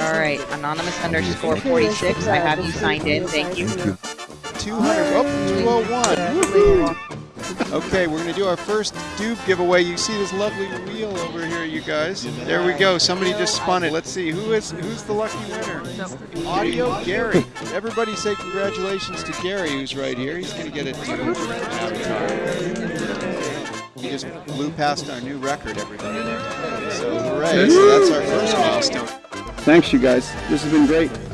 All right, anonymous underscore 46. I have you signed in. Thank you. 200. Oh, 201. Okay, we're going to do our first dupe giveaway. You see this lovely wheel over here, you guys. There we go. Somebody just spun it. Let's see who is who's the lucky winner. Audio Gary. Everybody say congratulations to Gary, who's right here. He's going to get a dupe avatar. We just blew past our new record, everybody. So hooray! So that's our first milestone. Thanks, you guys. This has been great.